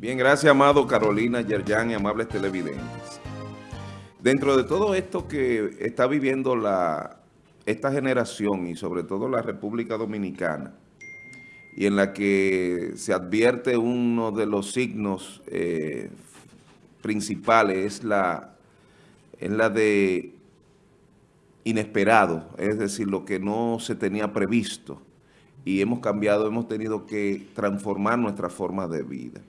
Bien, gracias, amado Carolina, Yerjan y amables televidentes. Dentro de todo esto que está viviendo la, esta generación y sobre todo la República Dominicana, y en la que se advierte uno de los signos eh, principales, es la, es la de inesperado, es decir, lo que no se tenía previsto, y hemos cambiado, hemos tenido que transformar nuestra forma de vida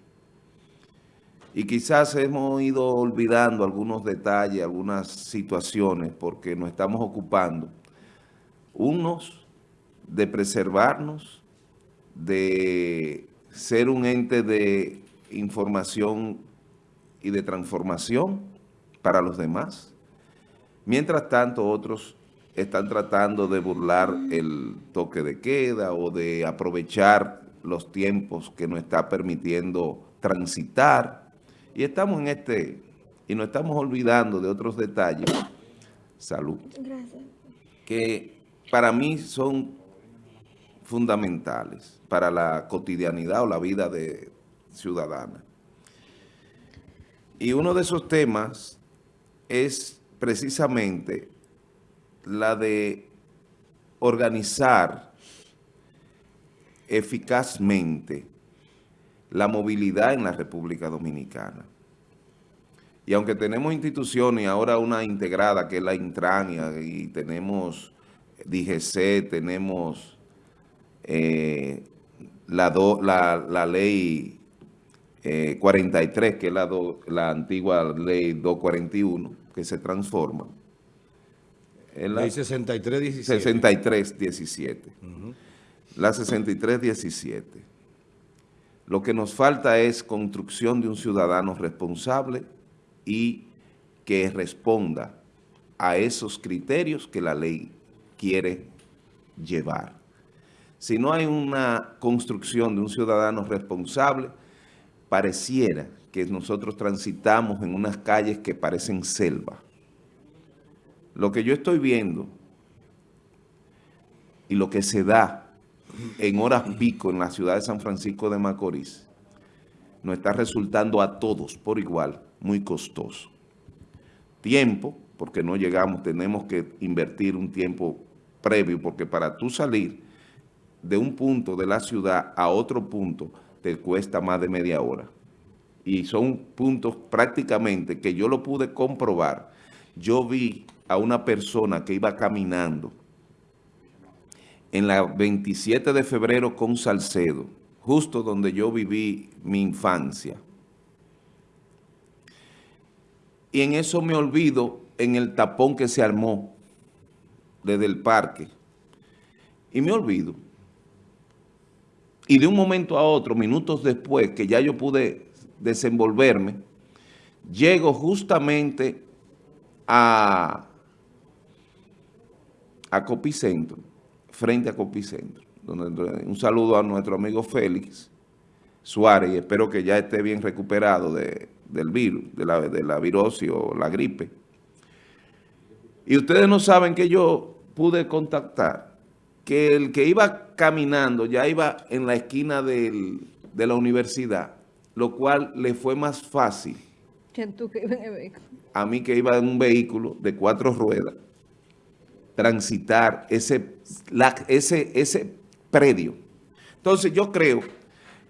y quizás hemos ido olvidando algunos detalles, algunas situaciones, porque nos estamos ocupando, unos, de preservarnos, de ser un ente de información y de transformación para los demás. Mientras tanto, otros están tratando de burlar el toque de queda o de aprovechar los tiempos que nos está permitiendo transitar y estamos en este, y nos estamos olvidando de otros detalles, salud, Gracias. que para mí son fundamentales para la cotidianidad o la vida de ciudadana. Y uno de esos temas es precisamente la de organizar eficazmente la movilidad en la República Dominicana. Y aunque tenemos instituciones, ahora una integrada que es la Intrania, y tenemos DGC, tenemos eh, la, la, ley 43, eh, que es la, la antigua ley 241, que se transforma. la ley 6317. 6317. La 6317 lo que nos falta es construcción de un ciudadano responsable y que responda a esos criterios que la ley quiere llevar. Si no hay una construcción de un ciudadano responsable, pareciera que nosotros transitamos en unas calles que parecen selva. Lo que yo estoy viendo y lo que se da en horas pico en la ciudad de San Francisco de Macorís, nos está resultando a todos por igual muy costoso. Tiempo, porque no llegamos, tenemos que invertir un tiempo previo, porque para tú salir de un punto de la ciudad a otro punto te cuesta más de media hora. Y son puntos prácticamente que yo lo pude comprobar. Yo vi a una persona que iba caminando en la 27 de febrero con Salcedo, justo donde yo viví mi infancia. Y en eso me olvido en el tapón que se armó desde el parque. Y me olvido. Y de un momento a otro, minutos después, que ya yo pude desenvolverme, llego justamente a, a Copicentro frente a Copicentro. Donde, un saludo a nuestro amigo Félix Suárez y espero que ya esté bien recuperado del virus, de la, de la virosis o la gripe. Y ustedes no saben que yo pude contactar que el que iba caminando ya iba en la esquina de la universidad, lo cual le fue más fácil. tú que en el vehículo? A mí que iba en un vehículo de cuatro ruedas transitar ese, ese, ese predio. Entonces yo creo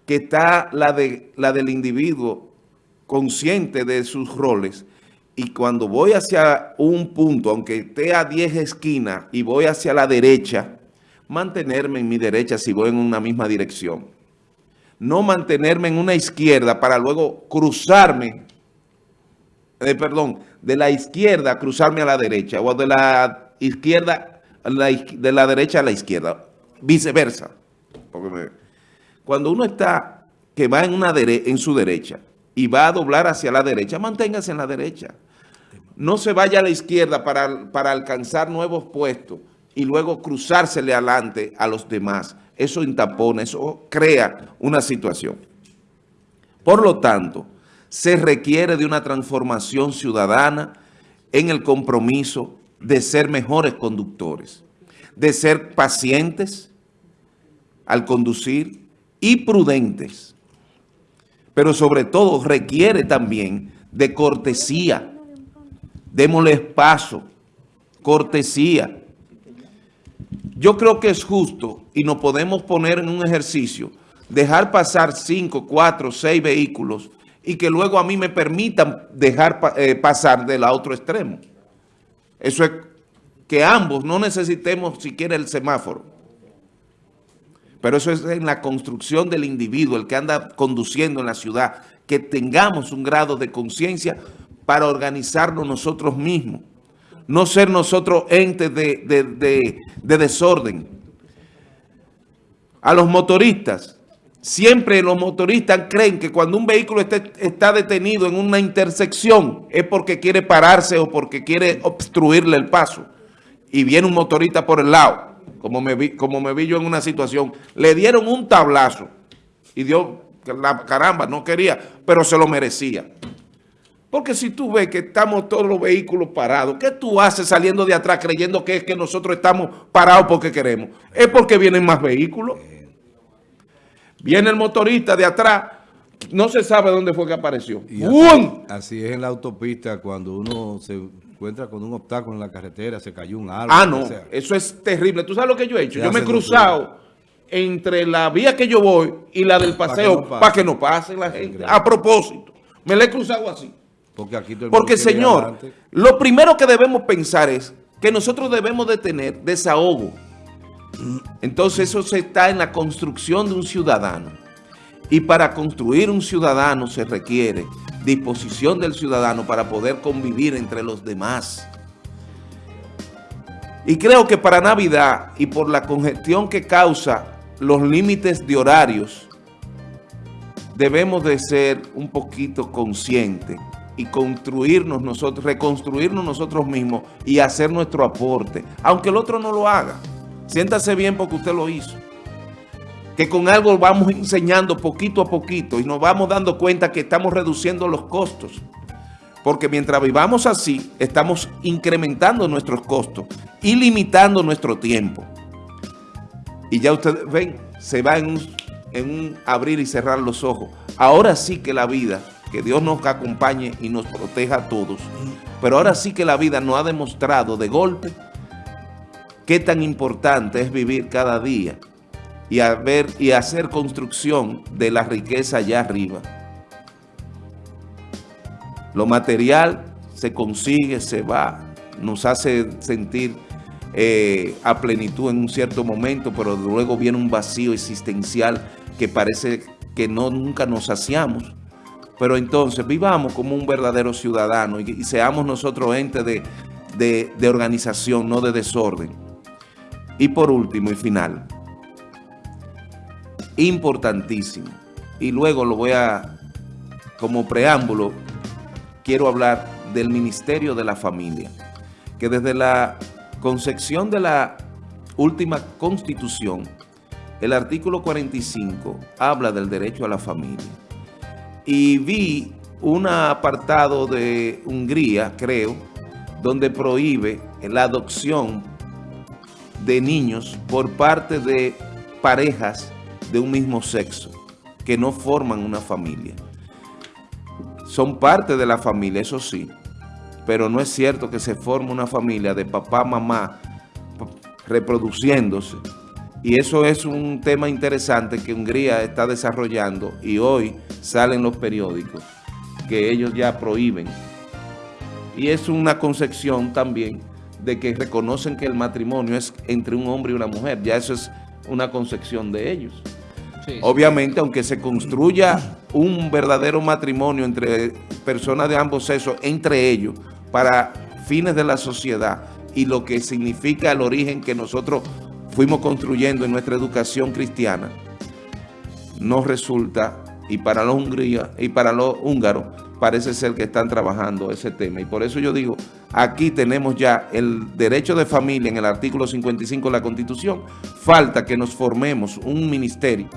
que está la, de, la del individuo consciente de sus roles y cuando voy hacia un punto, aunque esté a 10 esquinas y voy hacia la derecha, mantenerme en mi derecha si voy en una misma dirección. No mantenerme en una izquierda para luego cruzarme, eh, perdón, de la izquierda cruzarme a la derecha o de la izquierda, de la derecha a la izquierda, viceversa. cuando uno está, que va en, una en su derecha y va a doblar hacia la derecha, manténgase en la derecha. No se vaya a la izquierda para, para alcanzar nuevos puestos y luego cruzársele adelante a los demás. Eso intapona, eso crea una situación. Por lo tanto, se requiere de una transformación ciudadana en el compromiso de ser mejores conductores, de ser pacientes al conducir y prudentes. pero sobre todo requiere también de cortesía. Démosle espacio, cortesía. Yo creo que es justo y nos podemos poner en un ejercicio, dejar pasar cinco, cuatro, seis vehículos y que luego a mí me permitan dejar eh, pasar del otro extremo. Eso es que ambos no necesitemos siquiera el semáforo. Pero eso es en la construcción del individuo, el que anda conduciendo en la ciudad, que tengamos un grado de conciencia para organizarnos nosotros mismos. No ser nosotros entes de, desorden. A los motoristas, siempre los motoristas creen que cuando un vehículo está detenido en una intersección es porque quiere pararse o porque quiere obstruirle el paso. Y viene un motorista por el lado como me vi, como me vi yo en una situación, le dieron un tablazo y dio, la caramba, no quería, pero se lo merecía. Porque si tú ves que estamos todos los vehículos parados, ¿qué tú haces saliendo de atrás creyendo que es que nosotros estamos parados porque queremos? Es porque vienen más vehículos. Viene el motorista de atrás, no se sabe dónde fue que apareció. Así, así, es en la autopista cuando uno se encuentra con un obstáculo en la carretera, se cayó un árbol. Ah, no, eso es terrible. ¿Tú sabes lo que yo he hecho? yo me he cruzado entre la vía que yo voy y la del paseo para que no, pase la gente. A propósito, me la he cruzado así. Porque, aquí Porque señor, lo primero que debemos pensar es que nosotros debemos de tener desahogo. Entonces eso se está en la construcción de un ciudadano. Y para construir un ciudadano se requiere disposición del ciudadano para poder convivir entre los demás. Y creo que para Navidad y por la congestión que causa los límites de horarios, debemos de ser un poquito conscientes y construirnos nosotros, reconstruirnos nosotros mismos y hacer nuestro aporte, aunque el otro no lo haga. Siéntase bien porque usted lo hizo que con algo vamos enseñando poquito a poquito y nos vamos dando cuenta que estamos reduciendo los costos. Porque mientras vivamos así, estamos incrementando nuestros costos y limitando nuestro tiempo. Y ya ustedes ven, se va en un, abrir y cerrar los ojos. Ahora sí que la vida, que Dios nos acompañe y nos proteja a todos, pero ahora sí que la vida nos ha demostrado de golpe qué tan importante es vivir cada día y, y hacer construcción de la riqueza allá arriba. Lo material se consigue, se va, nos hace sentir eh, a plenitud en un cierto momento, pero luego viene un vacío existencial que parece que no nunca nos saciamos. Pero entonces vivamos como un verdadero ciudadano y, seamos nosotros entes de organización, no de desorden. Y por último y final, importantísimo. Y luego lo voy a, como preámbulo, quiero hablar del Ministerio de la Familia, que desde la concepción de la última Constitución, el artículo 45 habla del derecho a la familia. Y vi un apartado de Hungría, creo, donde prohíbe la adopción de niños por parte de parejas de un mismo sexo, que no forman una familia. Son parte de la familia, eso sí, pero no es cierto que se forme una familia de papá, mamá, reproduciéndose. Y eso es un tema interesante que Hungría está desarrollando y hoy salen los periódicos que ellos ya prohíben. Y es una concepción también de que reconocen que el matrimonio es entre un hombre y una mujer. Ya eso es una concepción de ellos. Obviamente, aunque se construya un verdadero matrimonio entre personas de ambos sexos, entre ellos, para fines de la sociedad y lo que significa el origen que nosotros fuimos construyendo en nuestra educación cristiana, no resulta, y para los Hungría, y para los húngaros, parece ser que están trabajando ese tema. Y por eso yo digo, aquí tenemos ya el derecho de familia en el artículo 55 de la Constitución. Falta que nos formemos un ministerio